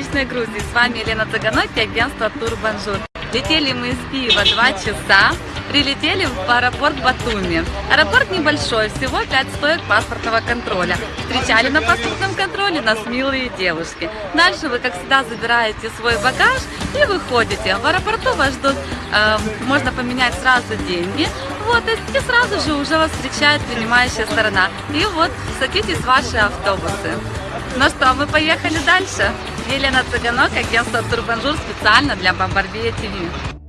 солнечной Грузии. С вами Елена Цыганок и агентство Тур Бонжур. Летели мы из Киева 2 часа, прилетели в аэропорт Батуми. Аэропорт небольшой, всего 5 стоек паспортного контроля. Встречали на паспортном контроле нас милые девушки. Дальше вы, как всегда, забираете свой багаж и выходите. В аэропорту вас ждут, э, можно поменять сразу деньги. Вот, и сразу же уже вас встречает принимающая сторона. И вот, садитесь в ваши автобусы. Ну что, мы поехали дальше. Елена Цыганок, агентство Тур Бонжур специально для Бомбарбия ТВ.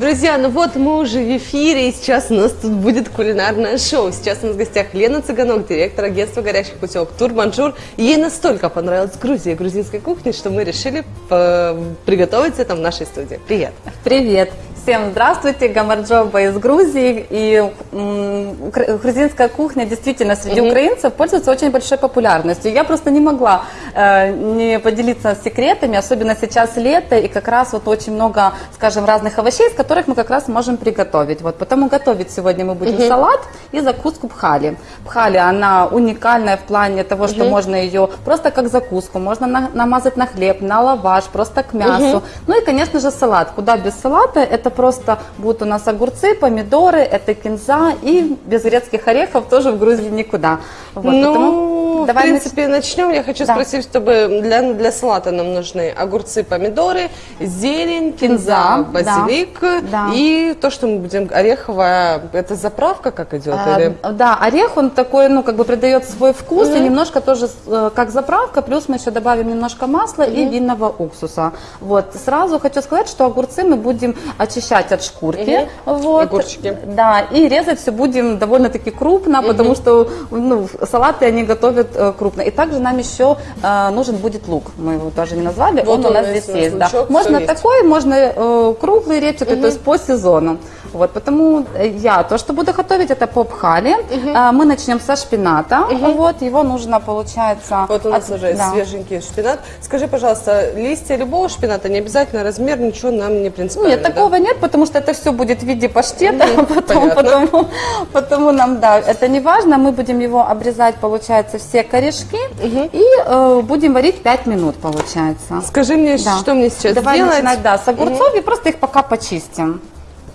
Друзья, ну вот мы уже в эфире, и сейчас у нас тут будет кулинарное шоу. Сейчас у нас в гостях Лена Цыганок, директор агентства горящих путевок Тур Бонжур. Ей настолько понравилась Грузия, грузинская кухня, что мы решили э, приготовить это в нашей студии. Привет! Привет! Всем здравствуйте, Гамарджоба из Грузии. И грузинская кухня действительно среди угу. украинцев пользуется очень большой популярностью. Я просто не могла э, не поделиться секретами, особенно сейчас лето, и как раз вот очень много, скажем, разных овощей, из которых мы как раз можем приготовить. Вот, потому готовить сегодня мы будем угу. салат и закуску пхали. Пхали, она уникальная в плане того, что угу. можно ее просто как закуску, можно на, намазать на хлеб, на лаваш, просто к мясу. Ну и, конечно же, салат. Куда без салата? Это просто будут у нас огурцы, помидоры, это кинза и без грецких орехов тоже в Грузии никуда. Вот, ну, потому, в принципе, нач... начнем. Я хочу да. спросить, чтобы для, для салата нам нужны огурцы, помидоры, зелень, кинза, базилик да. и то, что мы будем ореховая, это заправка как идет? А, или? Да, орех он такой, ну, как бы придает свой вкус mm-hmm. и немножко тоже э, как заправка, плюс мы еще добавим немножко масла mm-hmm. и винного уксуса. Вот, сразу хочу сказать, что огурцы мы будем очищать очищать от шкурки. Угу. Вот. Огурчики. Да, и резать все будем довольно-таки крупно, угу. потому что ну, салаты они готовят э, крупно. И также нам еще э, нужен будет лук. Мы его тоже не назвали, вот он, он у нас здесь есть. Да. Можно такой, можно э, круглый репчатый, угу. то есть по сезону. Вот, потому я то, что буду готовить, это попхали. Угу. А, мы начнем со шпината. Угу. Вот, его нужно, получается... Вот у нас от... уже да. свеженький шпинат. Скажи, пожалуйста, листья любого шпината, не обязательно размер, ничего нам не принципиально, Нет, такого нет, потому что это все будет в виде паштета. Угу. Потом, потому, потому нам, да, это не важно. Мы будем его обрезать, получается, все корешки. Угу. И э, будем варить 5 минут, получается. Скажи мне, да. что мне сейчас Давай делать? начинать, да, с огурцов угу. и просто их пока почистим.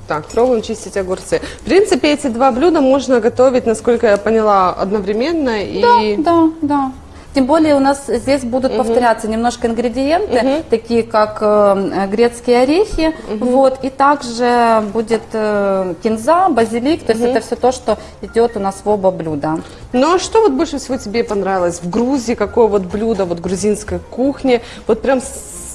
Так, пробуем чистить огурцы. В принципе, эти два блюда можно готовить, насколько я поняла, одновременно. И... Да, да, да. Тем более у нас здесь будут угу. повторяться немножко ингредиенты, угу. такие как э, грецкие орехи, угу. вот, и также будет э, кинза, базилик, то угу. есть это все то, что идет у нас в оба блюда. Ну а что вот больше всего тебе понравилось в Грузии, какое вот блюдо вот грузинской кухни, вот прям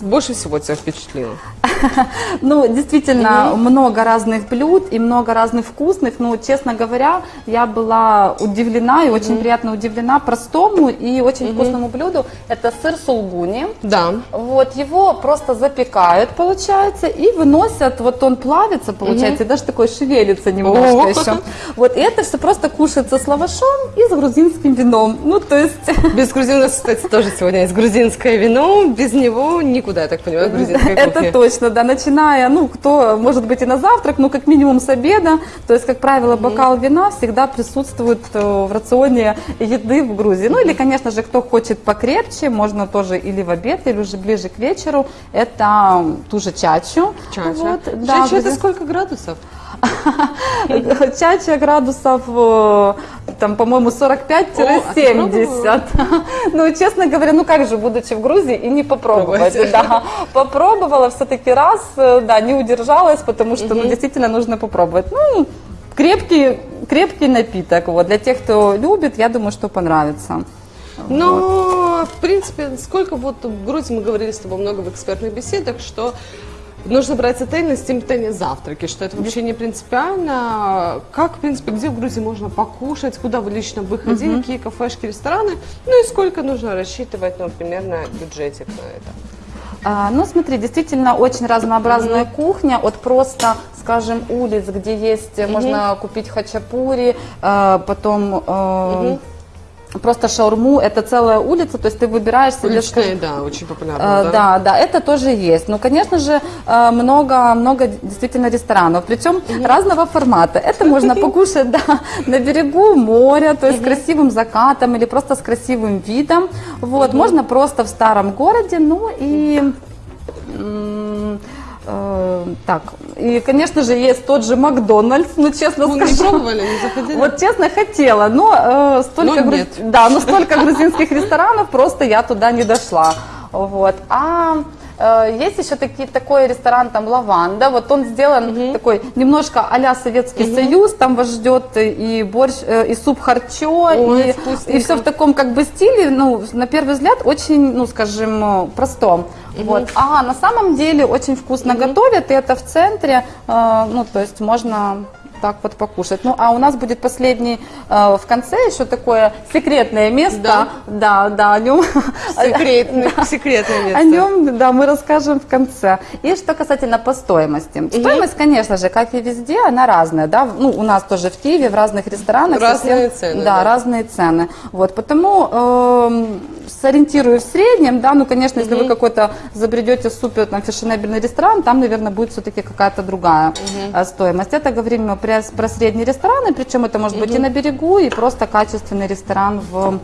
больше всего тебя впечатлило? Ну, действительно, много разных блюд и много разных вкусных. Но, честно говоря, я была удивлена и очень приятно удивлена простому и очень вкусному блюду. Это сыр сулгуни. Да. Вот, его просто запекают, получается, и выносят, вот он плавится, получается, и даже такой шевелится немножко еще. Вот, и это все просто кушается с лавашом и с грузинским вином. Ну, то есть... Без грузина, кстати, тоже сегодня есть грузинское вино, без него никуда никуда, я так понимаю, грузинская кухня. Это точно, да, начиная, ну, кто, может быть, и на завтрак, ну, как минимум с обеда, то есть, как правило, бокал вина всегда присутствует э, в рационе еды в Грузии. Ну, или, конечно же, кто хочет покрепче, можно тоже или в обед, или уже ближе к вечеру, это ту же чачу. Чача. Вот, да, чача это сколько градусов? Чача градусов, э, там, по-моему, 45-70. А ну, честно говоря, ну как же, будучи в Грузии и не попробовать. Да, попробовала все-таки раз, э, да, не удержалась, потому что, ну, действительно нужно попробовать. Ну, крепкий, крепкий напиток. Вот. Для тех, кто любит, я думаю, что понравится. Ну, вот. в принципе, сколько вот в Грузии мы говорили с тобой много в экспертных беседах, что нужно брать отель на симптоме завтраки, что это вообще не принципиально. Как, в принципе, где в Грузии можно покушать, куда вы лично выходили, угу. какие кафешки, рестораны, ну и сколько нужно рассчитывать, ну, примерно бюджетик на это. А, ну, смотри, действительно очень разнообразная mm-hmm. кухня, от просто, скажем, улиц, где есть, mm-hmm. можно купить хачапури, а, потом... Mm-hmm просто шаурму, это целая улица, то есть ты выбираешь себе... Уличная, да, очень популярно. Э, Да, да, это тоже есть. Но, конечно же, э, много, много действительно ресторанов, причем разного формата. Это можно покушать да, на берегу моря, то есть с красивым закатом или просто с красивым видом. Вот, можно просто в старом городе, ну и э, так, и, конечно же, есть тот же Макдональдс, ну, честно Вы не скажу. пробовали, не заходили? Вот честно хотела, но э, столько, Но груз- да, но столько грузинских ресторанов просто я туда не дошла. Вот. А э, есть еще такие, такой ресторан там Лаванда, вот он сделан такой немножко а-ля Советский Союз, там вас ждет и борщ, э, и суп харчо, Ой, и, вкусненько. и все в таком как бы стиле, ну, на первый взгляд, очень, ну, скажем, э, простом. Вот. А на самом деле очень вкусно готовят, и это в центре, э, ну, то есть можно так вот покушать. Ну, а у нас будет последний э, в конце еще такое секретное место. Да? Да, да, о нем. Секретное, секретное место. О нем, да, мы расскажем в конце. И что касательно по стоимости. Стоимость, конечно же, как и везде, она разная, да. Ну, у нас тоже в Киеве, в разных ресторанах. Разные совсем- цены, Да, да. разные цены. Вот, потому эм, сориентирую в среднем, да, ну, конечно, если вы какой-то забредете супер там фешенебельный ресторан, там, наверное, будет все-таки какая-то другая э, стоимость. Это говорим мы про, средние рестораны, причем это может быть и на берегу, и просто качественный ресторан в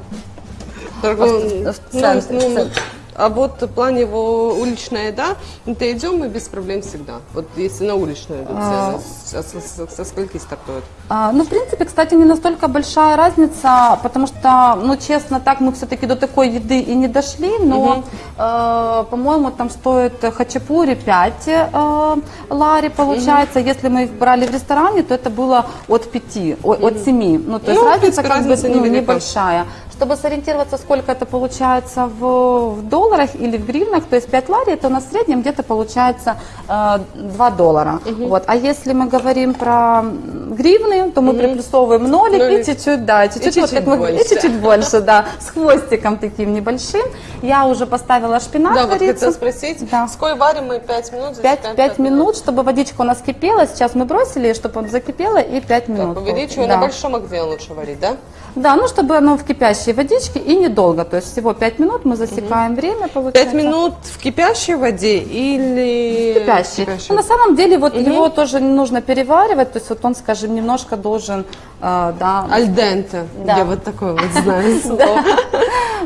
в ц- в ну, ну, в центре. А вот в плане его уличная еда, это идем мы без проблем всегда. Вот если на уличную идут цены, со, со- со- со скольки стартуют? А, Ну, в принципе, кстати, не настолько большая разница, потому что, ну, честно, так мы все-таки до такой еды и не дошли, но, э, по-моему, там стоит хачапури 5 э, лари, получается. Если мы их брали в ресторане, то это было от 5, о- от 7. Ну, то есть Ну, разница принципе, как разница бы ну, небольшая. Чтобы сориентироваться, сколько это получается в, в долларах или в гривнах, то есть 5 лари, это у нас в среднем где-то получается э, 2 доллара. Вот. А если мы говорим про гривны, то мы приплюсовываем нолик, Нолик. и чуть-чуть, да, чуть-чуть, вот как мы- больше. и чуть-чуть больше, да, с хвостиком таким небольшим. Я уже поставила шпинат Да, вот хотела спросить, Да. сколько варим мы 5 минут? 5, засекаем 5 минут, чтобы водичка у нас кипела. Сейчас мы бросили, чтобы он закипела, и 5 минут. Так, увеличиваю Да. на большом огне лучше варить, да? Да, ну чтобы оно в кипящей водичке и недолго, то есть всего 5 минут мы засекаем время, получается. 5 минут в кипящей воде или... Кипящий. Ну, на самом деле вот его тоже не нужно переваривать, то есть вот он, скажем, немножко должен, э, да, Альденте. Да. Я вот такое вот знаю слово.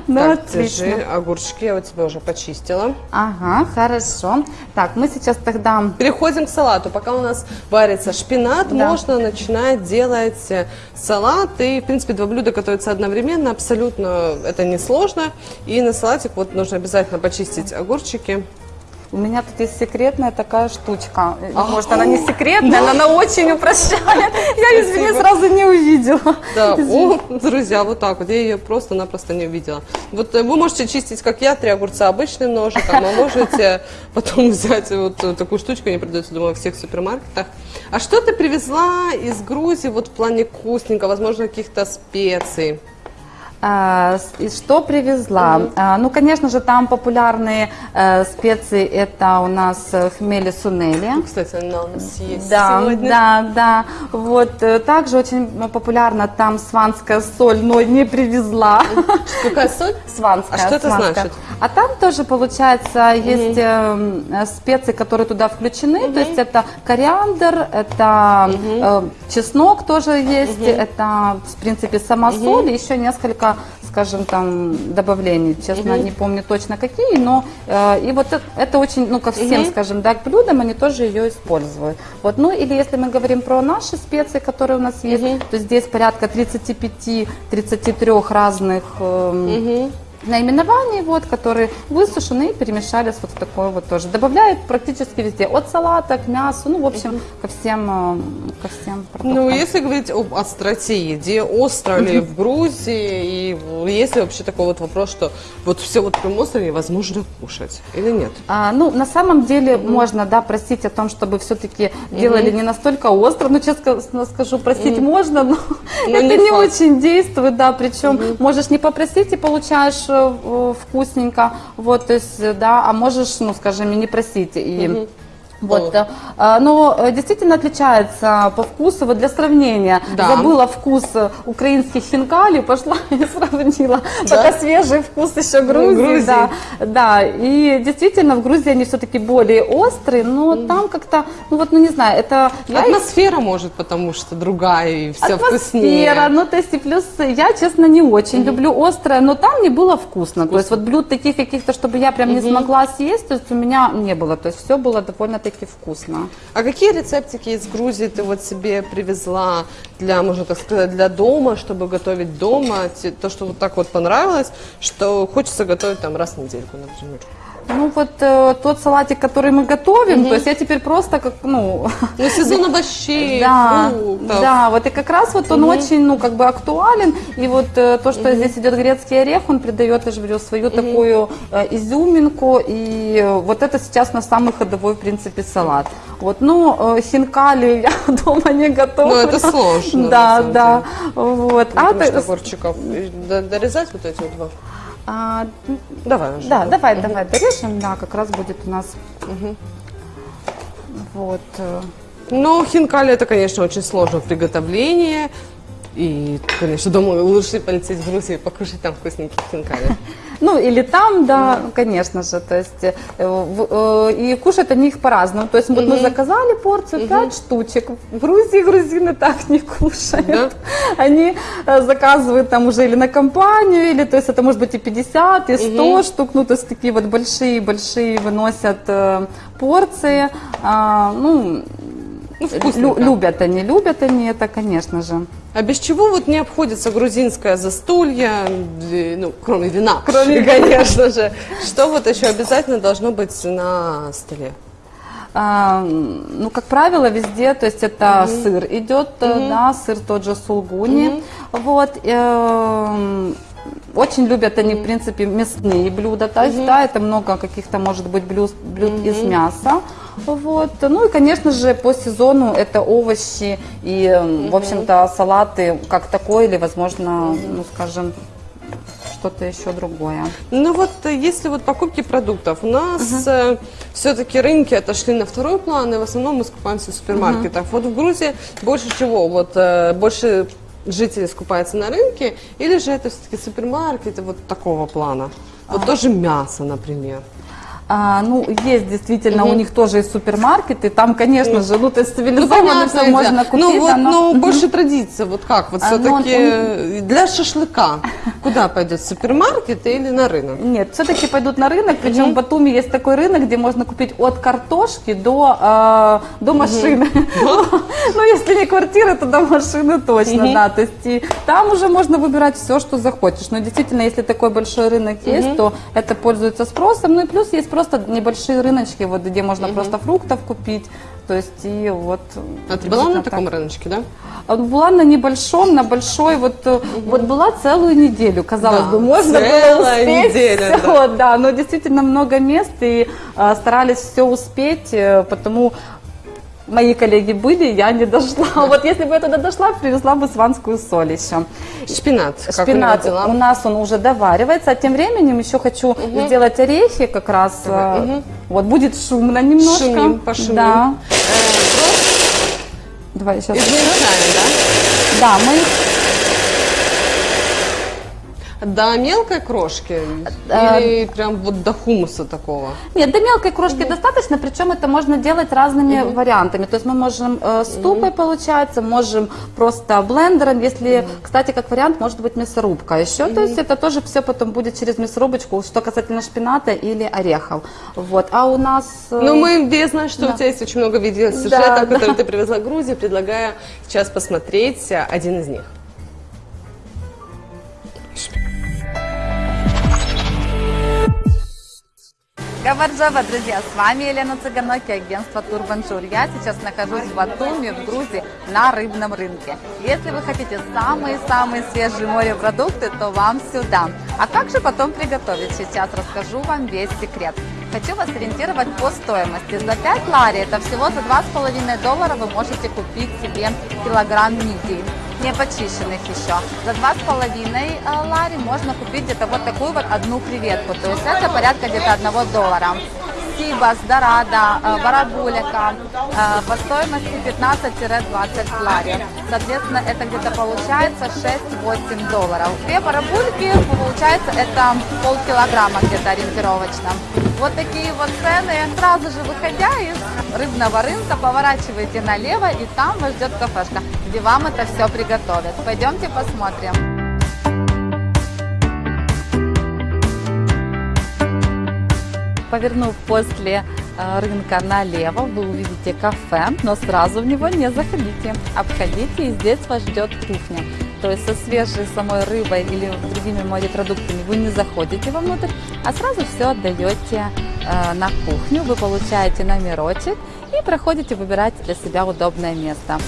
ну, Так, отлично. держи огурчики, я вот тебя уже почистила. Ага, хорошо. Так, мы сейчас тогда Переходим к салату. Пока у нас варится шпинат, Да. можно начинать делать салат. И, в принципе, два блюда готовятся одновременно. Абсолютно это несложно. И на салатик вот нужно обязательно почистить огурчики. У меня тут есть секретная такая штучка. Может, она не секретная, но она очень упрощает. Я, извини, сразу не увидела. Да, о, друзья, вот так вот. Я ее просто-напросто не увидела. Вот э, вы можете чистить, как я, три огурца обычным ножиком, а можете потом взять вот э, такую штучку, не продается, думаю, во всех супермаркетах. А что ты привезла из Грузии вот в плане вкусненького, возможно, каких-то специй? А, и что привезла? А, ну, конечно же, там популярные э, специи. Это у нас э, хмели сунели. Кстати, она у нас есть Да, сегодня. да, да. Вот э, также очень популярна там сванская соль, но не привезла. Какая соль? Сванская. А что это сванская. значит? А там тоже получается есть эм, э, специи, которые туда включены. То есть это кориандр, это чеснок тоже есть, это в принципе сама соль и еще несколько скажем там добавлений, честно не помню точно какие, но э, и вот это, это очень, ну ко всем, скажем, да, к блюдам они тоже ее используют. Вот, ну или если мы говорим про наши специи, которые у нас есть, то здесь порядка 35-33 разных эм, наименований, вот, которые высушены и перемешались вот в такой вот тоже. Добавляют практически везде, от салата к мясу, ну, в общем, ко всем, э, ко всем продуктам. Ну, если говорить об остроте еде, остро ли в Грузии, и есть ли вообще такой вот вопрос, что вот все вот прям остро невозможно кушать, или нет? А, ну, на самом деле можно, да, просить о том, чтобы все-таки делали не настолько остро. Ну, честно скажу, просить можно, но Но это не не, очень действует, да. Причем можешь не попросить и получаешь вкусненько, вот, то есть, э, да, а можешь, ну, скажем, и не просить. И Вот, О. э, но э, действительно отличается по вкусу. Вот для сравнения, Да. забыла вкус э, украинских хинкали, пошла и сравнила. Да? Пока свежий вкус еще Грузии. Грузии. Да, да, и действительно в Грузии они все-таки более острые, но там как-то, ну вот, ну не знаю, это... я их- Атмосфера может, потому что другая и все вкуснее. Атмосфера, ну то есть и плюс я, честно, не очень люблю острое, но там не было вкусно. То есть вот блюд таких каких-то, чтобы я прям не смогла съесть, то есть у меня не было. То есть все было довольно-таки вкусно. А какие рецептики из Грузии ты вот себе привезла для, можно так сказать, для дома, чтобы готовить дома? То, что вот так вот понравилось, что хочется готовить там раз в недельку, например. Ну вот э, тот салатик, который мы готовим, то есть я теперь просто как, ну, Ну, сезон овощей, да, фруктов. да, вот и как раз вот он очень, ну, как бы актуален, и вот э, то, что здесь идет грецкий орех, он придает, я же говорю, свою такую э, изюминку, и э, вот это сейчас на самый ходовой, в принципе, салат. Вот, ну, э, хинкали я дома не готовлю. Ну, это сложно, Да, да, вот. А, Потому что то- огурчиков. Д- Дорезать вот эти вот два? А, Давай уже. Да, давай, давай дорежем, да, как раз будет у нас вот. э, Ну, хинкали это, конечно, очень сложно в приготовлении. И, конечно, думаю, лучше полететь в Грузию и покушать там вкусненьких хинкали. Ну, или там, да, конечно же, то есть, э, э, и кушают они их по-разному. То есть, вот мы заказали порцию, 5 штучек. В Грузии грузины так не кушают. Да? Они э, заказывают там уже или на компанию, или, то есть, это может быть и 50, и 100 штук, ну, то есть, такие вот большие-большие выносят порции. А, ну, Ну, лю- любят они, любят они это, конечно же. А без чего вот не обходится грузинское застолье, э, ну, кроме вина, Кроме конечно же. Что вот еще обязательно должно быть на столе? А, ну, как правило, везде, то есть это сыр идет, э, да, сыр тот же сулгуни, вот. эм, очень любят они, в принципе, мясные блюда, то есть, да, это много каких-то, может быть, блюд, блюд из мяса, вот. Ну и, конечно же, по сезону это овощи и, эм, в общем-то, салаты как такой или, возможно, ну, скажем, что-то еще другое. Ну вот, э, если вот покупки продуктов, у нас все-таки рынки отошли на второй план, и в основном мы скупаемся в супермаркетах. Вот в Грузии больше чего? Вот э, больше жителей скупается на рынке, или же это все-таки супермаркеты вот такого плана? Вот тоже мясо, например. А, ну, есть действительно у них тоже и супермаркеты, там, конечно же, ну, то есть Ну, цивилизованно понятное все дело. можно купить. Ну, вот, да, но- но больше традиция, вот как? Вот А, ну, он- все-таки для шашлыка куда пойдет, супермаркет или на рынок? Нет, все-таки пойдут на рынок, причем в Батуми есть такой рынок, где можно купить от картошки до, э, до машины. Ну, если не квартира, то до машины точно, да. То есть и там уже можно выбирать все, что захочешь. Но действительно, если такой большой рынок есть, то это пользуется спросом. Ну и плюс есть просто небольшие рыночки, вот где можно просто фруктов купить. То есть и вот... А ты была на таком так. рыночке, да? А Была на небольшом, на большой, вот, э, вот была целую неделю, казалось Да, бы, можно было успеть неделя, всё, да. но действительно много мест и а, старались все успеть, э, потому мои коллеги были, я не дошла. Вот если бы я туда дошла, привезла бы сванскую соль еще. Шпинат. у Шпинат дела? у нас он уже доваривается, а тем временем еще хочу сделать орехи как раз. э, Вот будет шумно немножко. Шумим, пошумим. Да. Э, Давай сейчас. Измельчаем, да? Да, мы До мелкой крошки А, или прям вот до хумуса такого? Нет, до мелкой крошки достаточно, причем это можно делать разными вариантами. То есть мы можем э, с тупой, получается, можем просто блендером, если, кстати, как вариант, может быть мясорубка еще. То есть это тоже все потом будет через мясорубочку, что касательно шпината или орехов. Вот. А у нас... э, Ну, мы, я знаю, что да. у тебя есть очень много видео сюжетов, Да, которые да. ты привезла в Грузию. Предлагаю сейчас посмотреть э, один из них. გამარჯობა, друзья, с вами Елена Цыганок и агентство Тур Бонжур. Я сейчас нахожусь в Батуми, в Грузии, на рыбном рынке. Если вы хотите самые-самые свежие морепродукты, то вам сюда. А как же потом приготовить? Сейчас расскажу вам весь секрет. Хочу вас ориентировать по стоимости. За 5 лари, это всего за 2,5 доллара, вы можете купить себе килограмм мидий не почищенных еще. За 2,5 лари можно купить где-то вот такую вот одну креветку. То есть это порядка где-то 1 доллара. Сибас, Дорадо, э, Барабулика э, по стоимости 15-20 лари. Соответственно, это где-то получается 6-8 долларов. Две барабульки, получается, это полкилограмма где-то ориентировочно. Вот такие вот цены. Сразу же выходя из рыбного рынка, поворачивайте налево, и там вас ждет кафешка, где вам это все приготовят. Пойдемте посмотрим. Повернув после э, рынка налево, вы увидите кафе, но сразу в него не заходите. Обходите, и здесь вас ждет кухня. То есть со свежей самой рыбой или другими морепродуктами вы не заходите вовнутрь, а сразу все отдаете э, на кухню. Вы получаете номерочек и проходите выбирать для себя удобное место.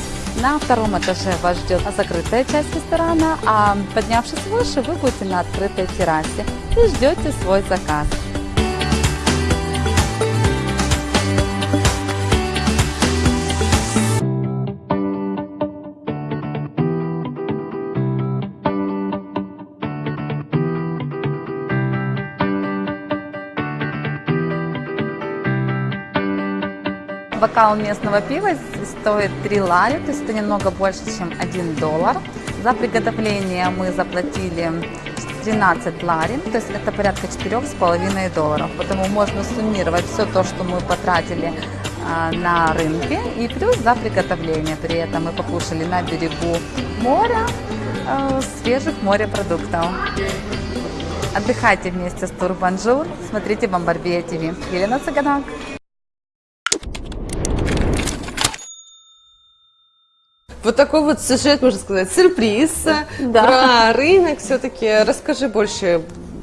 На втором этаже вас ждет закрытая часть ресторана, а поднявшись выше, вы будете на открытой террасе и ждете свой заказ. Бокал местного пива стоит 3 лари, то есть это немного больше, чем 1 доллар. За приготовление мы заплатили 13 лари, то есть это порядка 4,5 долларов. Поэтому можно суммировать все то, что мы потратили а, на рынке и плюс за приготовление. При этом мы покушали на берегу моря а, свежих морепродуктов. Отдыхайте вместе с Тур Бонжур, смотрите Бомбарбия ТВ. Елена Цыганок. Вот такой вот сюжет, можно сказать, сюрприз Да. про рынок. Все-таки расскажи больше,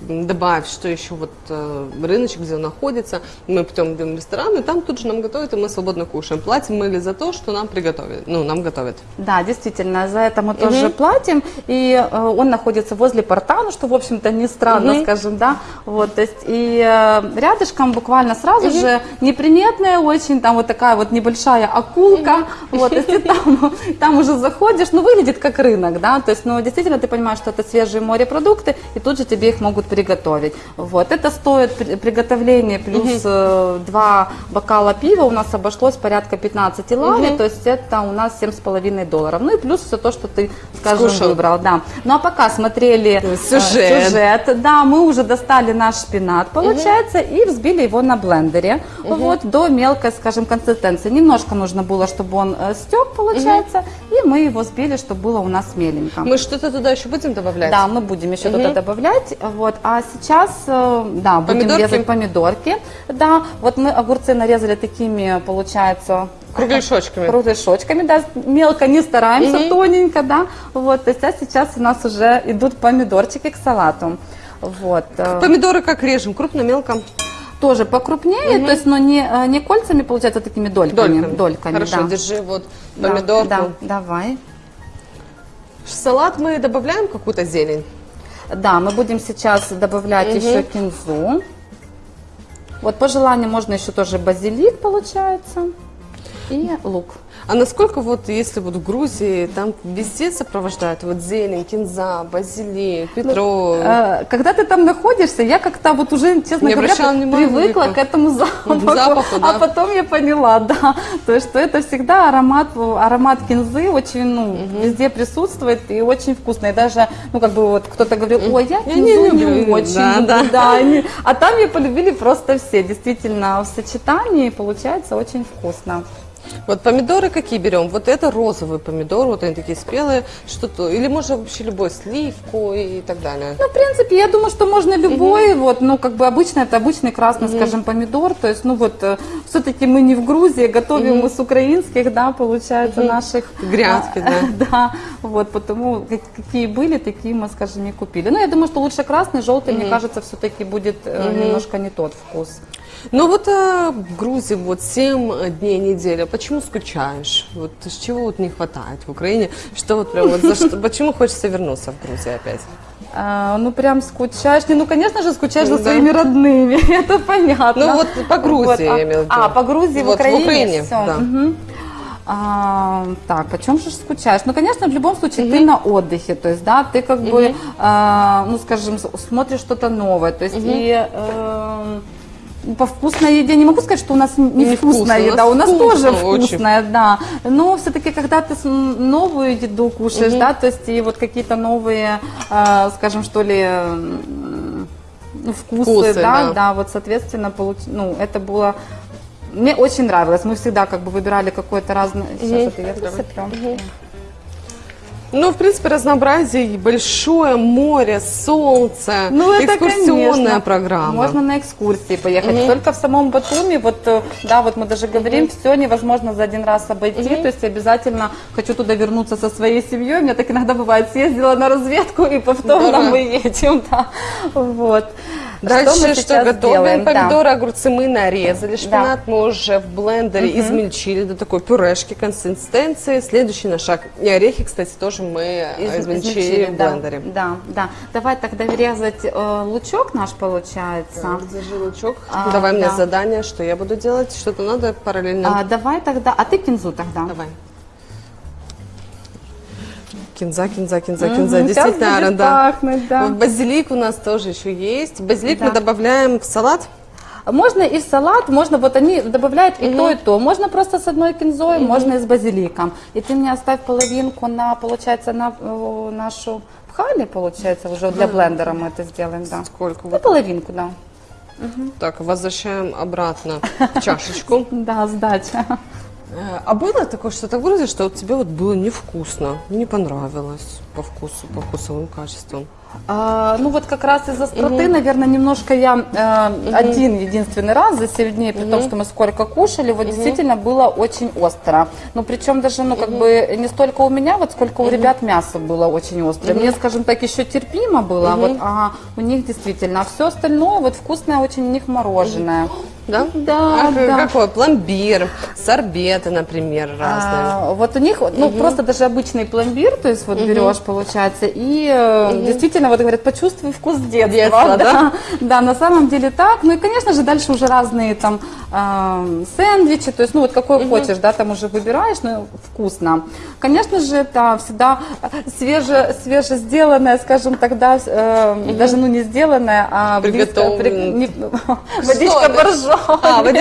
добавь, что еще вот э, рыночек, где он находится. Мы потом идем в ресторан, и там тут же нам готовят, и мы свободно кушаем. Платим мы ли за то, что нам приготовят? Ну, нам готовят. Да, действительно, за это мы тоже платим, и э, он находится возле порта, ну что, в общем-то, не странно, Мгм. скажем, да, вот, то есть, и э, рядышком буквально сразу же неприметная очень, там вот такая вот небольшая акулка, вот, то есть, и там, там уже заходишь, ну, выглядит как рынок, да, то есть, ну, действительно, ты понимаешь, что это свежие морепродукты, и тут же тебе их могут приготовить, вот, это стоит при- приготовление плюс э, два бокала пива, у нас обошлось порядка 15 лари, то есть, это у нас 7,5 долларов, ну, и плюс все то, что ты, скажем, Скушал. выбрал, да. Ну, а пока смотрели э, Сюжет. сюжет, да, мы уже достали наш шпинат, получается, и взбили его на блендере, вот, до мелкой, скажем, консистенции. Немножко нужно было, чтобы он э, стек, получается, и мы его взбили, чтобы было у нас меленько. Мы что-то туда еще будем добавлять? Да, мы будем еще туда добавлять. Вот. А сейчас, э, да, будем Помидорки? резать помидорки. Да, вот мы огурцы нарезали такими, получается, Кругляшочками. кругляшочками, да, мелко не стараемся, тоненько, да. Вот, то есть, а сейчас у нас уже идут помидорчики к салату. Вот. э, Помидоры как режем? Крупно, мелко? Тоже покрупнее, то есть, но не, э, не кольцами, получается, а такими дольками. Дольками. Хорошо, да. держи вот Да, помидорку. Да, давай. В салат мы добавляем какую-то зелень? Да, мы будем сейчас добавлять еще кинзу. Вот по желанию можно еще тоже базилик, получается, и лук. А насколько вот, если вот в Грузии, там везде сопровождают вот зелень, кинза, базилик, петров? Э, Когда ты там находишься, я как-то вот уже, честно Не говоря, привыкла к этому запаху. Запаху, А да. потом я поняла, да, то есть, что это всегда аромат, аромат кинзы очень, ну, везде присутствует и очень вкусно. И даже, ну, как бы вот кто-то говорил, ой, я Я кинзу не не, люблю». очень Да, да. да, они- а там ее полюбили просто все. Действительно, в сочетании получается очень вкусно. Вот помидоры какие берем? Вот это розовый помидор, вот они такие спелые, что-то, или можно вообще любой, сливку и так далее. Ну, в принципе, я думаю, что можно любой, вот, ну, как бы обычно это обычный красный, скажем, помидор, то есть, ну, вот, все-таки мы не в Грузии, готовим мы с украинских, да, получается, наших. Грядки, а, да. Да, вот, потому как- какие были, такие мы, скажем, и купили. Ну, я думаю, что лучше красный, желтый, мне кажется, все-таки будет э, немножко не тот вкус. Ну вот а, в Грузии вот 7 дней недели, почему скучаешь? Вот с чего вот не хватает в Украине? Что вот прям вот за что, почему хочется вернуться в Грузию опять? А, ну, прям скучаешь. Не, ну, конечно же, скучаешь за Да. своими родными, это понятно. Ну, вот по Грузии а, я имела в виду. А, по Грузии, в Вот в Украине? Украине, Всё, да. мгм. А, так, почем же скучаешь? Ну, конечно, в любом случае ты на отдыхе, то есть, да, ты как бы, а, ну, скажем, смотришь что-то новое, то есть, и, эм, по вкусной еде не могу сказать, что у нас не Не вкусная еда, у нас, вкусно тоже очень. вкусная, да. Но все-таки, когда ты новую еду кушаешь, да, то есть и вот какие-то новые, э, скажем, что ли, ну, вкусы, Вкусы, да, да. да, вот, соответственно, получ... ну, это было мне очень нравилось. Мы всегда как бы выбирали какое-то разное. Сейчас это я посыплю. Ну, в принципе, разнообразие большое, море, солнце, Ну, это, экскурсионная конечно. программа. Можно на экскурсии поехать. Только в самом Батуми, вот, э, да, вот мы даже говорим, все невозможно за один раз обойти. То есть обязательно хочу туда вернуться со своей семьей. У меня так иногда бывает, съездила на разведку и повторно Здорово. мы едем. Да. Вот. Дальше мы что, готовим? делаем? Да. Помидоры, огурцы мы нарезали, шпинат мы уже в блендере измельчили до такой пюрешки консистенции. Следующий наш шаг. И орехи, кстати, тоже мы Из- измельчили в да, блендере. Да, да. Давай тогда резать э, лучок наш получается. Держи лучок. А, Давай мне да. задание, что я буду делать. Что-то надо параллельно. А, давай тогда, а ты кинзу тогда. Давай. Кинза, кинза, кинза, Мгм, кинза. Действительно, будет да. пахнуть, да. Вот Базилик у нас тоже еще есть. Базилик мы Да. добавляем в салат. Можно и в салат, можно, вот они добавляют и то, и то. Можно просто с одной кинзой, можно и с базиликом. И ты мне оставь половинку на, получается, на э, нашу пхали, получается, уже для блендера мы это сделаем, да. Сколько? Вот. половинку, да. Так, возвращаем обратно в чашечку. Да, сдача. А было такое что-то в Грузии, что вот тебе вот было невкусно, не понравилось по вкусу, по вкусовым качествам? А, ну вот как раз из-за остроты, наверное, немножко я э, один единственный раз за 7 дней, при том, что мы сколько кушали, вот действительно было очень остро. Ну причем даже, ну как бы не столько у меня, вот сколько у ребят мясо было очень острое. Мне, скажем так, еще терпимо было, вот, а у них действительно. А все остальное, вот вкусное очень у них мороженое. Да? Да, А да. Какой? Пломбир, сорбеты, например, разные. А, вот у них, ну, просто даже обычный пломбир, то есть вот берешь, получается, и э, действительно, вот говорят, почувствуй вкус детства. Детства, да? Да, на самом деле так. Ну и, конечно же, дальше уже разные там э, сэндвичи, то есть, ну, вот какой хочешь, да, там уже выбираешь, ну, вкусно. Конечно же, это всегда свеже, свеже сделанное, скажем тогда, э, даже, ну, не сделанное, а близко, Приготовленное. не- водичка боржоми. А, вот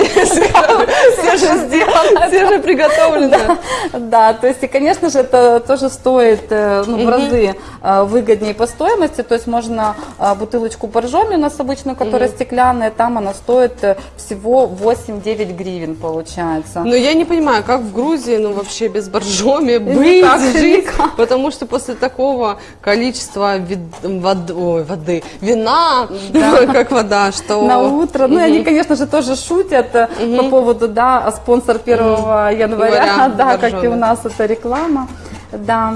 свеже приготовлено. Да, то есть, и, конечно же, это тоже стоит э, ну, в разы э, выгоднее по стоимости. То есть можно э, бутылочку боржоми у нас обычную, которая стеклянная, там она стоит всего 8-9 гривен получается. Но я не понимаю, как в Грузии, ну вообще без боржоми быть, жить, потому что после такого количества воды, вина, как вода, что... На утро. Ну, они, конечно же, тоже шутят э, по поводу, да, а спонсор 1 января, Января, да, как и у нас это реклама, да.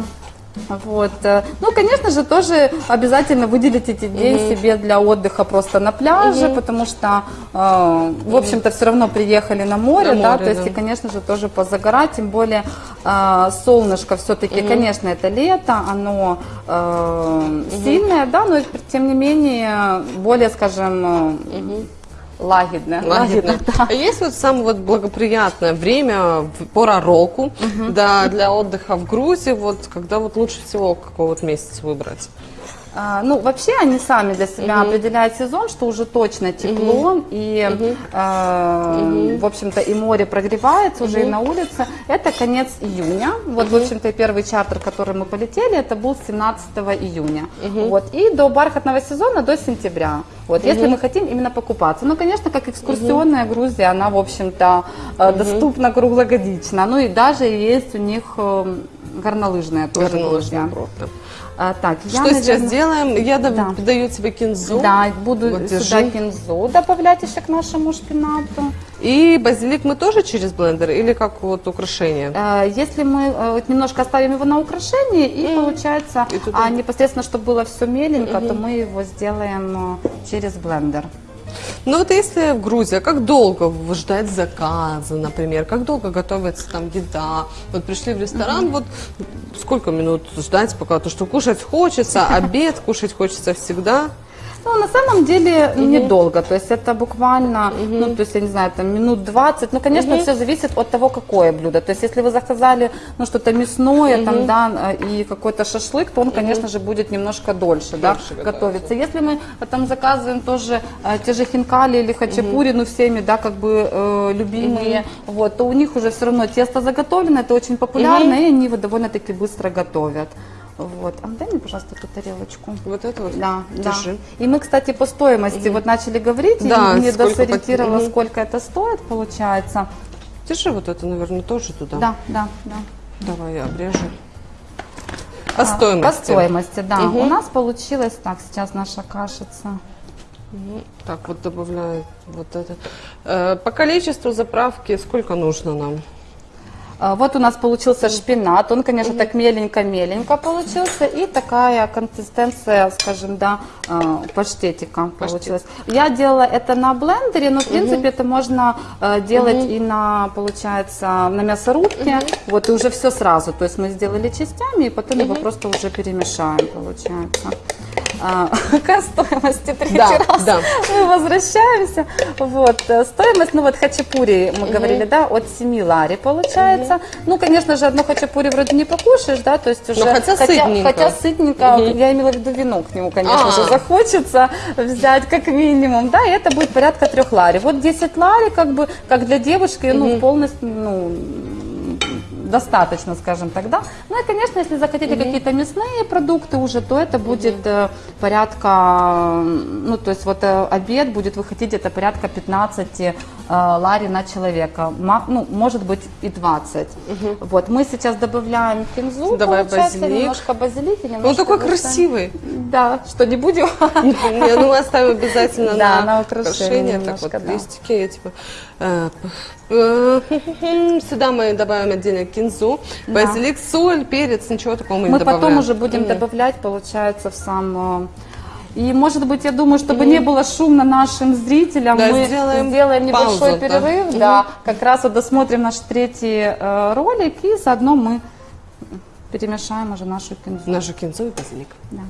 Вот. э, Ну, конечно же, тоже обязательно выделить эти день себе для отдыха просто на пляже, потому что, э, в общем-то, все равно приехали на море, На да, море, то есть, да. и, конечно же, тоже позагорать, тем более э, солнышко все-таки, конечно, это лето, оно э, сильное, да, но тем не менее более, скажем, э, лагидное. Лагерно. да. А есть вот самое вот благоприятное время, пора року, да, для отдыха в Грузии, вот когда вот лучше всего какой вот месяц выбрать? А, ну, вообще они сами для себя определяют сезон, что уже точно тепло, и, э, в общем-то, и море прогревается уже и на улице. Это конец июня. Вот, в общем-то, первый чартер, который мы полетели, это был 17 июня. Вот, и до бархатного сезона до сентября. Вот, если мы хотим именно покупаться. Ну, конечно, как экскурсионная Грузия, она, в общем-то, э, доступна круглогодично. Ну, и даже есть у них э, горнолыжная тоже Горнолыжный Грузия. А, так, я, Что сейчас наверно, делаем? Я Да. даю тебе кинзу. Да, буду Вот, сюда держи. кинзу добавлять еще к нашему шпинату. И базилик мы тоже через блендер или как вот украшение? Э, Если мы э, вот немножко оставим его на украшение, и получается, И туда. а непосредственно, чтобы было все меленько, то мы его сделаем э, через блендер. Ну вот если в Грузии, а как долго ждать заказа, например? Как долго готовится там еда? Вот пришли в ресторан, вот сколько минут ждать, пока то, что кушать хочется, обед кушать хочется всегда? Ну, на самом деле недолго, то есть это буквально, ну, то есть, я не знаю, там минут 20, ну, конечно, все зависит от того, какое блюдо, то есть, если вы заказали, ну, что-то мясное, там, да, э, и какой-то шашлык, то он, конечно же, будет немножко дольше, да, Дольше готовиться. Если мы э, там заказываем тоже э, те же хинкали или хачапури, ну, всеми, да, как бы э, любимые, вот, то у них уже все равно тесто заготовлено, это очень популярно, и они его довольно-таки быстро готовят. Вот. А дай мне, пожалуйста, эту тарелочку. Вот это вот. Да, да. Держи. И мы, кстати, по стоимости вот начали говорить, Да, и сколько досориентировала, Мгм. сколько это стоит, получается. Держи вот это, наверное, тоже туда. Да, да, да. Давай я обрежу. По А, стоимости. По стоимости, да. Мгм. У нас получилось, так, сейчас наша кашица. Мгм. Так, вот добавляю вот это. Э, По количеству заправки сколько нужно нам? А, Вот у нас получился шпинат, он, конечно, так меленько-меленько получился, и такая консистенция, скажем, да, а, паштетика получилась. Я делала это на блендере, но, в принципе, это можно э, делать и на, получается, на мясорубке, вот, и уже все сразу, то есть мы сделали частями, и потом его просто уже перемешаем, получается. А, К стоимости третий Да, раз да. мы возвращаемся. Вот, э, стоимость, ну вот хачапури, мы говорили, да, от 7 лари получается. Ну, конечно же, одно хачапури вроде не покушаешь, да, то есть уже... хотя сытненько. Хотя сытненько, я имела в виду вино к нему, конечно А. же, захочется взять как минимум, да, и это будет порядка 3 лари. Вот 10 лари, как бы, как для девушки, ну, полностью, ну, достаточно, скажем так, да. Ну и, конечно, если захотите какие-то мясные продукты уже, то это будет э, порядка, ну то есть вот э, обед будет выходить где-то порядка 15 э, лари на человека, ну может быть и 20. Вот мы сейчас добавляем кинзу, Давай получается, базилик. немножко базилика, немножко Он такой густой. красивый. Да, что не будем. Не, ну мы оставим обязательно Да, на, на украшение Так вот, листики я типа. э, э, Сюда мы добавим отдельно кинзу, базилик, соль, перец, ничего такого мы, Мы не добавляем. потом уже будем добавлять, получается, в сам... И, может быть, я думаю, чтобы не было шумно нашим зрителям, Да, мы сделаем сделаем, небольшой паузу, да. перерыв, да, как раз вот досмотрим наш третий э, ролик, и заодно мы перемешаем уже нашу кинзу. Нашу кинзу и базилик. Да.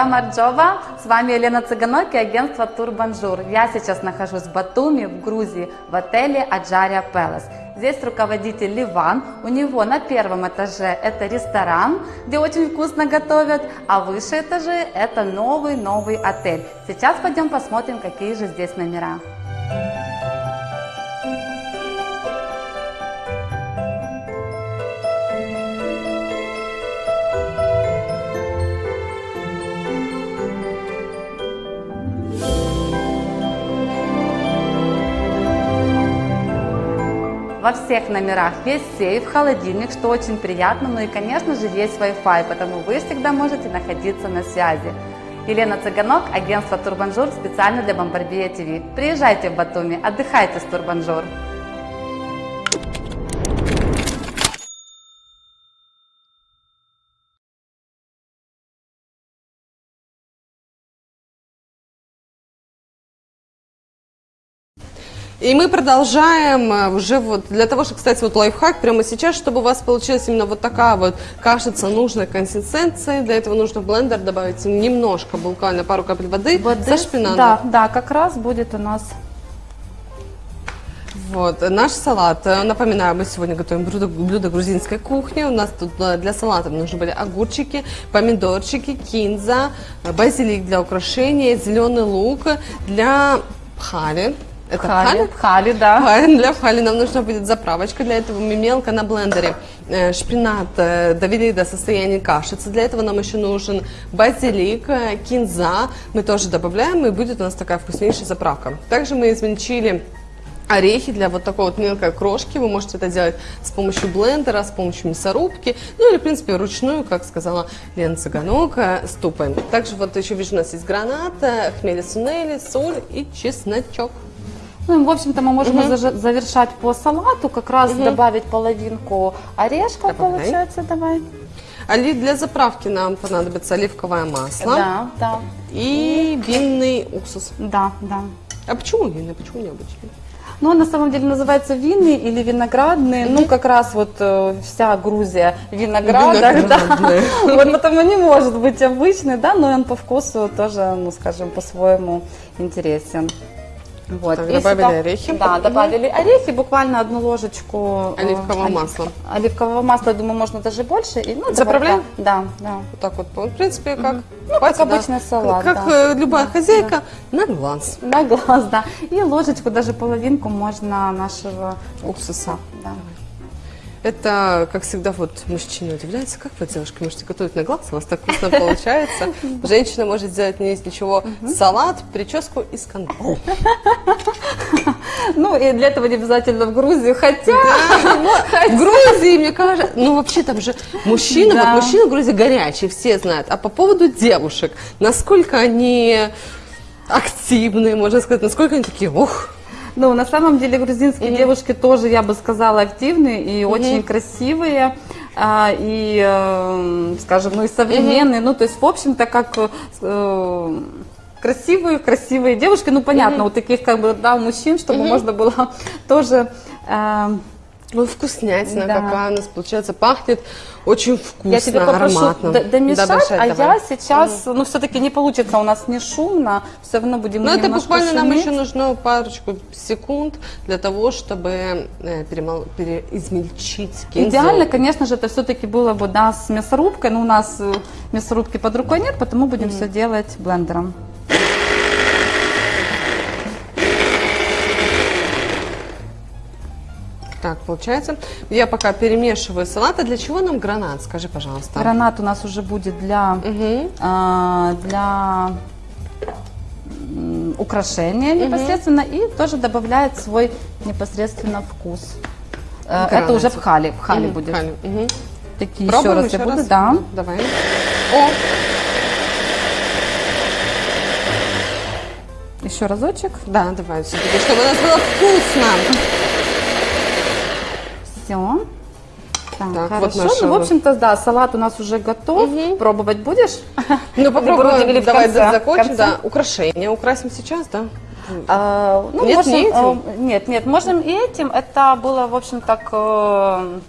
გამარჯობა, с вами Елена Цыганок и агентство Тур Бонжур. Я сейчас нахожусь в Батуми, в Грузии, в отеле Adjaria Palace. Здесь руководитель Ливан, у него на первом этаже это ресторан, где очень вкусно готовят, а выше этажи это новый-новый отель. Сейчас пойдем посмотрим, какие же здесь номера. Во всех номерах есть сейф, холодильник, что очень приятно, ну и, конечно же, есть Wi-Fi, потому вы всегда можете находиться на связи. Елена Цыганок, агентство Тур Бонжур, специально для Бомбарбия ТВ. Приезжайте в Батуми, отдыхайте с Тур Бонжур. И мы продолжаем э, уже вот для того, чтобы, кстати, вот лайфхак прямо сейчас, чтобы у вас получилась именно вот такая вот кашица нужной консистенции. Для этого нужно в блендер добавить немножко, буквально пару капель воды, Воды со шпинатом. Да, да, как раз будет у нас Вот, наш салат. Э, Напоминаю, мы сегодня готовим блюдо, блюдо грузинской кухни. У нас тут э, для салата нужны были огурчики, помидорчики, кинза, базилик для украшения, зеленый лук для пхали. Это пхали, пхали, да. Пхали. Для пхали нам нужна будет заправочка. Для этого мы мелко на блендере э, шпинат э, довели до состояния кашицы. Для этого нам еще нужен базилик, э, кинза. Мы тоже добавляем, и будет у нас такая вкуснейшая заправка. Также мы измельчили орехи для вот такой вот мелкой крошки. Вы можете это делать с помощью блендера, с помощью мясорубки, ну или, в принципе, вручную, как сказала Лена Цыганок, ступаем. Также вот еще вижу, у нас есть гранат, хмели сунели, соль и чесночок. Ну, в общем-то, мы можем зажа- завершать по салату, как раз добавить половинку орешка, Добавляй. получается, давай. Али- для заправки нам понадобится оливковое масло Да, да, и винный уксус. да, да. А почему винный, почему необычный? Ну, он на самом деле называется винный или виноградный. Ну, как раз вот э, вся Грузия в виноградах, да. Вот потому не может быть обычный, да, но он по вкусу тоже, ну, скажем, по-своему интересен. Вот. Так, И добавили сюда- орехи. Да, добавили орехи, буквально одну ложечку э, Оливкового оли- масла. Оливкового масла, думаю, можно даже больше. И, ну, Заправляем? Да, да. Вот так вот, в принципе, как, Ну, хватит, как да. обычный салат, Как да. э, любая хозяйка, на глаз. На глаз, да. И ложечку, даже половинку можно нашего Уксуса. Да. Это, как всегда, вот мужчины удивляются, как вы, девушки, можете готовить на глаз, у вас так вкусно получается. Женщина может сделать не из ничего салат, прическу и скандал. Ну, и для этого не обязательно в Грузию, хотя... В Грузии, мне кажется, ну вообще там же мужчины, вот мужчины в Грузии горячие, все знают. А по поводу девушек, насколько они активные, можно сказать, насколько они такие, ух, Ну, на самом деле грузинские девушки тоже, я бы сказала, активные и очень красивые. а, и, э, скажем, ну и современные. Ну, то есть, в общем-то, как э, красивые, красивые девушки. Ну, понятно, у таких как бы, да, мужчин, чтобы можно было тоже... э, ну вкуснятина Да. какая у нас получается, пахнет очень вкусно, Я тебя попрошу ароматно. домешать, Домешать, а давай. я сейчас, ну, все-таки не получится у нас не шумно, все равно будем Ну, это буквально нам шуметь. еще нужно парочку секунд для того, чтобы э, перемол- переизмельчить кинзу. Идеально, конечно же, это все-таки было бы, да, с мясорубкой, но у нас э, мясорубки под рукой нет, потому будем все делать блендером. Так, получается, я пока перемешиваю салат. А для чего нам гранат? Скажи, пожалуйста. Гранат у нас уже будет для, Мгм. а, для украшения непосредственно и тоже добавляет свой непосредственно вкус. Э, Это уже в хале, в хале Мгм, будет. хале, мгм. Такие Пробуем еще раз я еще буду, раз? да. Давай. О, Еще разочек. да, давай все-таки, чтобы у нас было вкусно. Все. Так, Так, вот хорошо. наша ну, в вот- общем-то, да, салат у нас уже готов. Пробовать будешь? Ну, попробуем, давай конце? закончим, да. Украшения украсим сейчас, да? А, ну, Нет, можем, не этим? э, нет, нет, можем и этим. Это было, в общем-то, к, э,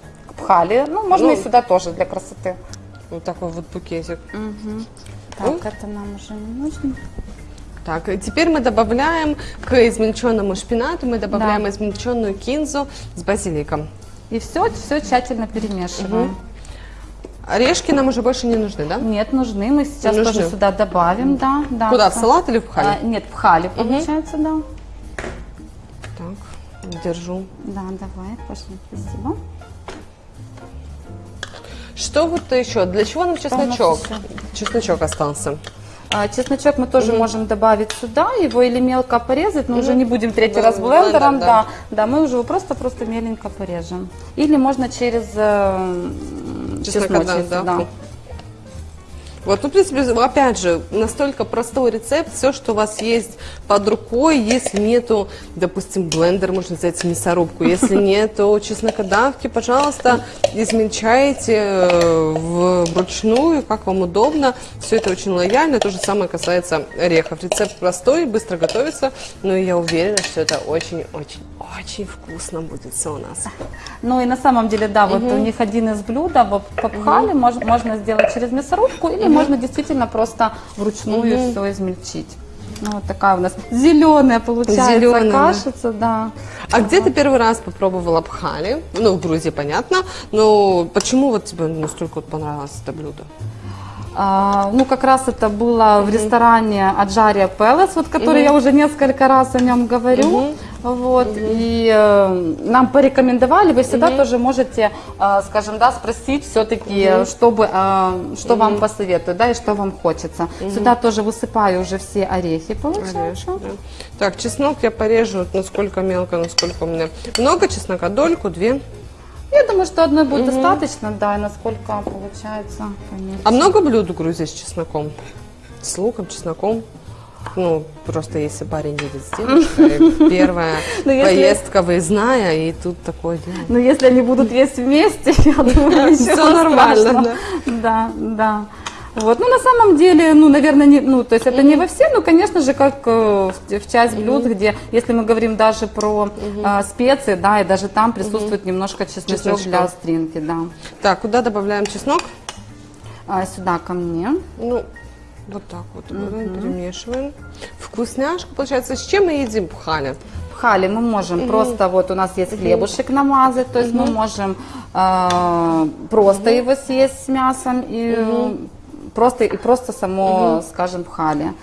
пхали. Ну, можно Ну. и сюда тоже для красоты. Вот такой вот букетик. Так, это нам уже не нужно. Так, теперь мы добавляем к измельченному шпинату, мы добавляем Да. измельченную кинзу с базиликом. И все, все тщательно перемешиваем. Орешки нам уже больше не нужны, да? Нет, нужны. Мы сейчас Нужны. тоже сюда добавим, да. да Куда, в салат или в А, хале? нет, в хале получается, да. Так, держу. Да, давай, Паша, спасибо. Что вот еще? Для чего нам чесночок? Чесночок остался. А, Чесночок мы тоже можем добавить сюда, его или мелко порезать, но уже Мгм. не будем третий Да, раз блендером, блендер, да. да. да. мы уже его просто-просто меленько порежем. Или можно через э, м, Чеснокодав, чесночницу, да, да. Вот, ну, в принципе, опять же, настолько простой рецепт, все, что у вас есть под рукой, если нету, допустим, блендер, можно взять мясорубку, если нету чеснокодавки, пожалуйста, измельчайте э, вручную, как вам удобно, все это очень лояльно, то же самое касается орехов. Рецепт простой, быстро готовится, но я уверена, что это очень-очень-очень вкусно будет все у нас. Ну и на самом деле, да, вот у них один из блюд, вот попхали, мож- можно сделать через мясорубку, или можно действительно просто вручную все измельчить. Ну, вот такая у нас зеленая получается Зелёная, да. кашица, да. А где ты первый раз попробовала пхали? Ну, в Грузии, понятно. Но почему вот тебе настолько вот понравилось это блюдо? А, ну, как раз это было в ресторане Аджария Пелес, вот, который я уже несколько раз о нем говорю. Вот, и э, нам порекомендовали, вы всегда тоже можете, э, скажем, да, спросить все-таки, чтобы, э, что вам посоветуют, да, и что вам хочется. Сюда тоже высыпаю уже все орехи, получается. Орешки, да. Так, чеснок я порежу вот насколько мелко, насколько у меня. Много чеснока, дольку, две. Я думаю, что одной будет достаточно, да, и насколько получается. померить. А много блюд в Грузии с чесноком? С луком, чесноком? Ну, просто если парень едет с девушкой, первая Ну, поездка выездная, и тут такое дело. Но если они будут есть вместе, я думаю, Всё нормально. Да, да. Вот, ну на самом деле, ну, наверное, не, ну, то есть это не во все, но, конечно же, как э, в, в часть блюд, где, если мы говорим даже про а, специи, да, и даже там присутствует немножко чесночок Чесночка. для остринки, да. Так, куда добавляем чеснок? А, сюда ко мне. Ну, вот так вот берем, перемешиваем. Вкусняшка получается. С чем мы едим пхали? Пхали мы можем просто, вот у нас есть хлебушек намазать, то есть мы можем э, просто его съесть с мясом и э, просто, и просто само, скажем, пхали.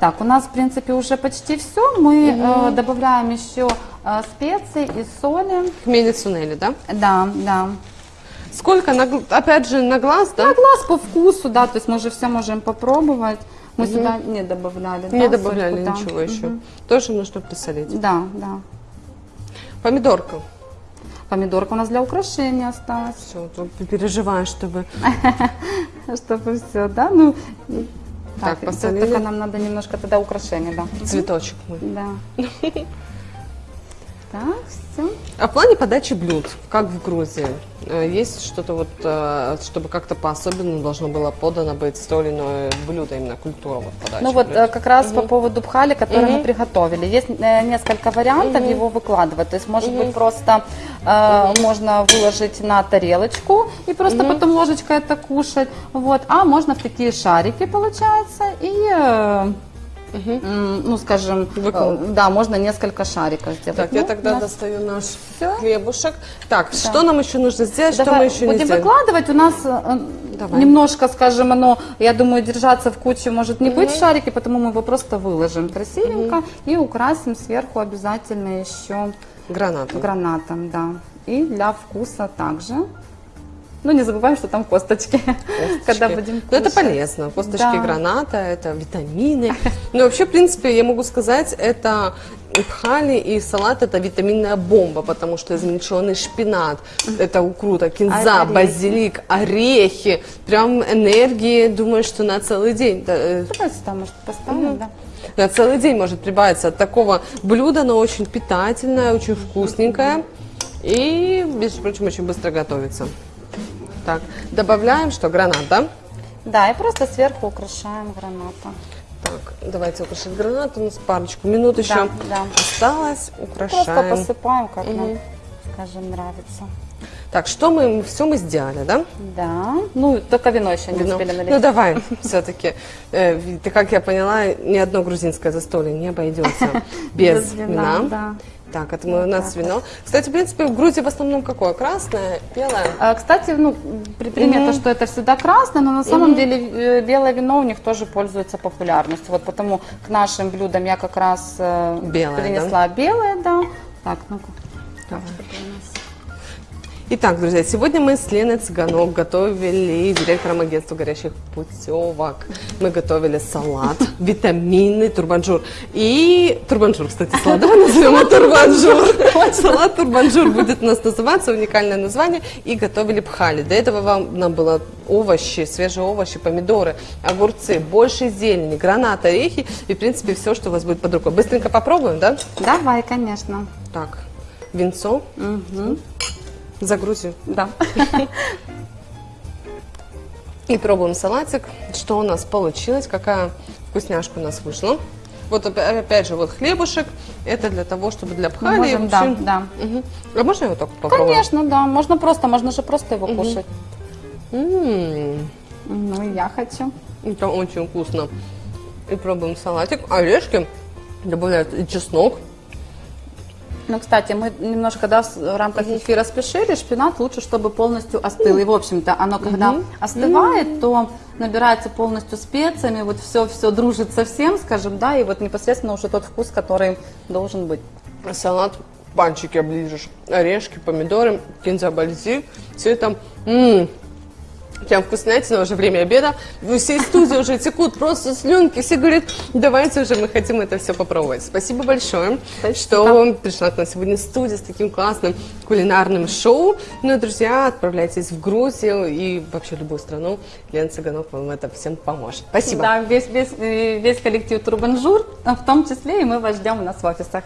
Так, у нас, в принципе, уже почти все. Мы э, добавляем еще э, специи и соли. Хмели цунели, да? Да, да. Сколько, на опять же, на глаз, да? На глаз по вкусу, да, то есть мы же все можем попробовать. Мы сюда не добавляли. Не да, добавляли сольку, да. ничего еще. Тоже нужно присолить. Да, да. Помидорка. Помидорка у нас для украшения осталась. Все, тут переживаю, чтобы... Чтобы все, да? Ну, Так, так, посолили. только нам надо немножко тогда украшения, да. Цветочек мы. Да. Так, все. А в плане подачи блюд, как в Грузии, э, есть что-то вот, э, чтобы как-то по-особенному должно было подано быть то или иное блюдо, именно культура вот подачи Ну вот блюд? э, как раз по поводу пхали, который мы приготовили. Есть несколько вариантов его выкладывать. То есть может быть просто э, можно выложить на тарелочку и просто потом ложечкой это кушать. Вот. А можно в такие шарики получается и э, м, ну скажем, Выкладывать. э, да, можно несколько шариков сделать. Так, я Ну, тогда у нас достаю наш Всё. хлебушек. Так, что нам еще нужно сделать, что Давай мы еще не будем сделали? выкладывать. У нас э, Давай. немножко, скажем, оно, я думаю, держаться в куче может не быть шарики, потому мы его просто выложим красивенько и украсим сверху обязательно еще Гранату. гранатом, да. И для вкуса также. Ну, не забываем, что там косточки, когда будем Ну, это кушать. полезно. Косточки Да. граната, это витамины. Ну, вообще, в принципе, я могу сказать, это пхали, и салат это витаминная бомба, потому что измельченный шпинат, это укрута, кинза, Орехи. базилик, орехи, прям энергии, думаю, что на целый день. Э, Давай сюда, может, поставим, да. на целый день может прибавиться от такого блюда, оно очень питательное, очень вкусненькое и, между прочим, очень быстро готовится. Так, добавляем что, гранат, да? Да, и просто сверху украшаем гранатом. Так, давайте украшать гранат. У нас парочку минут еще да. осталось. Просто Украшаем. посыпаем, как нам, скажем, нравится. Так, что мы, все мы сделали, да? Да. Ну, только вино еще не Вино. успели налить. Ну давай, все-таки. как я поняла, ни одно грузинское застолье не обойдется без Без вина, вина. да. Так, это мы, у нас вино. Кстати, в принципе, в Грузии в основном какое? Красное, белое? А, Кстати, ну, при- примета, что это всегда красное, но на самом деле э, белое вино у них тоже пользуется популярностью. Вот потому к нашим блюдам я как раз э, Белое, принесла белое, да. Так, ну-ка. Так. Итак, друзья, сегодня мы с Леной Цыганок готовили директором агентства горящих путевок. Мы готовили салат, витаминный турбанжур. И Тур Бонжур, кстати, салат. Давай назовем его Тур Бонжур. Салат Тур Бонжур будет у нас называться, уникальное название. И готовили пхали. До этого вам нам было овощи, свежие овощи, помидоры, огурцы, больше зелени, гранат, орехи. И, в принципе, все, что у вас будет под рукой. Быстренько попробуем, да? Давай, конечно. Так, винцо. За Грузию. Да. И пробуем салатик, что у нас получилось, какая вкусняшка у нас вышла. Вот опя- опять же, вот хлебушек, это для того, чтобы для пхали. можем, да, да. Мгм. А можно так вот попробую? Конечно, да. Можно просто, можно же просто его кушать. М, Ну, и я хочу. Это очень вкусно. И пробуем салатик. Орешки добавляют и чеснок. Ну, кстати, мы немножко, да, в рамках эфира спешили, шпинат лучше, чтобы полностью остыл. И, в общем-то, оно, когда остывает, то набирается полностью специями, вот все-все дружит со всем, скажем, да, и вот непосредственно уже тот вкус, который должен быть. Салат, пальчики оближешь. Орешки, помидоры, кинза, бальзик. Все это м, прям вкуснятина, уже время обеда. У всей студии уже текут просто слюнки. Все говорят, давайте уже, мы хотим это все попробовать. Спасибо большое, что пришла к нам сегодня в студию с таким классным кулинарным шоу. Ну друзья, отправляйтесь в Грузию и вообще любую страну. Лена Цыганок вам в этом всем поможет. Спасибо. Да, весь, весь, э, весь коллектив Тур Бонжур, в том числе и мы вас ждем у нас в офисах.